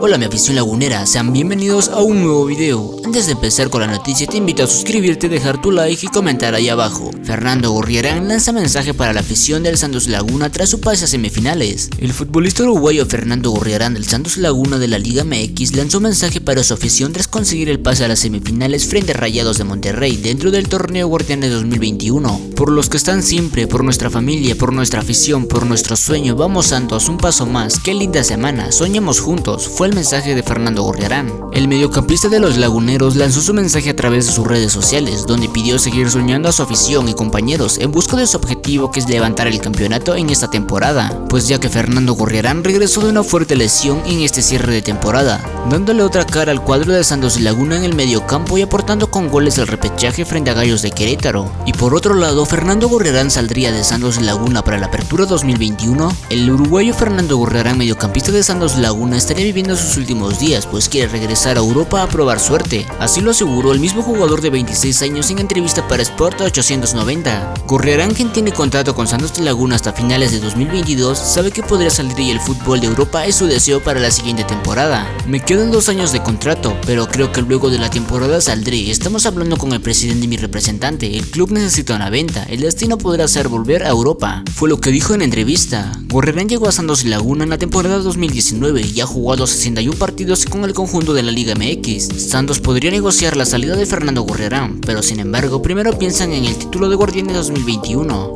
Hola mi afición lagunera, sean bienvenidos a un nuevo video. Antes de empezar con la noticia te invito a suscribirte, dejar tu like y comentar ahí abajo. Fernando Gorriarán lanza mensaje para la afición del Santos Laguna tras su pase a semifinales. El futbolista uruguayo Fernando Gorriarán del Santos Laguna de la Liga MX lanzó mensaje para su afición tras conseguir el pase a las semifinales frente a Rayados de Monterrey dentro del torneo Guardianes 2021. Por los que están siempre, por nuestra familia, por nuestra afición, por nuestro sueño, vamos Santos, un paso más, qué linda semana, soñemos juntos, el mensaje de Fernando Gorriarán. El mediocampista de los laguneros lanzó su mensaje a través de sus redes sociales, donde pidió seguir soñando a su afición y compañeros en busca de su objetivo que es levantar el campeonato en esta temporada, pues ya que Fernando Gorriarán regresó de una fuerte lesión en este cierre de temporada, dándole otra cara al cuadro de Santos Laguna en el mediocampo y aportando con goles el repechaje frente a Gallos de Querétaro. Y por otro lado, Fernando Gorriarán saldría de Santos Laguna para la apertura 2021. El uruguayo Fernando Gorriarán, mediocampista de Santos Laguna, estaría viviendo sus últimos días, pues quiere regresar a Europa a probar suerte. Así lo aseguró el mismo jugador de 26 años en entrevista para Sport 890. Gorriarán, quien tiene contrato con Santos Laguna hasta finales de 2022, sabe que podría salir y el fútbol de Europa es su deseo para la siguiente temporada. Me quedan dos años de contrato, pero creo que luego de la temporada saldré. Estamos hablando con el presidente y mi representante. El club necesita una venta. El destino podrá ser volver a Europa. Fue lo que dijo en entrevista. Gorriarán llegó a Santos Laguna en la temporada 2019 y ha jugado 61 partidos con el conjunto de la Liga MX. Santos podría negociar la salida de Fernando Gorriarán, pero sin embargo primero piensan en el título de Guardianes 2021.